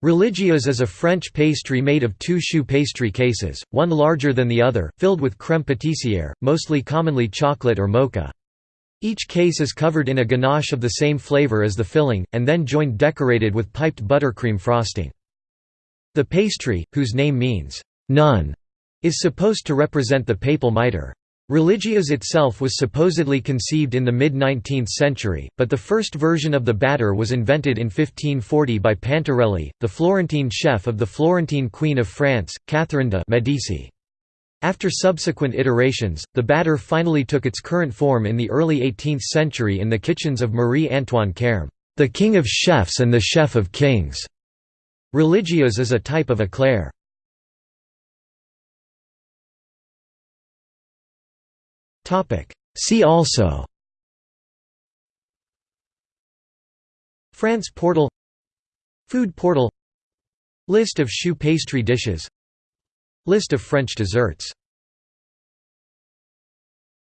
Religieuse is a French pastry made of two choux pastry cases, one larger than the other, filled with crème pâtissière, mostly commonly chocolate or mocha. Each case is covered in a ganache of the same flavor as the filling, and then joined decorated with piped buttercream frosting. The pastry, whose name means, "'nun'", is supposed to represent the papal mitre. Religieuse itself was supposedly conceived in the mid-19th century, but the first version of the batter was invented in 1540 by Pantarelli, the Florentine chef of the Florentine Queen of France, Catherine de' Medici. After subsequent iterations, the batter finally took its current form in the early 18th century in the kitchens of Marie-Antoine the king of chefs and the chef of kings. Religieuse is a type of eclair. See also France portal Food portal List of choux pastry dishes List of French desserts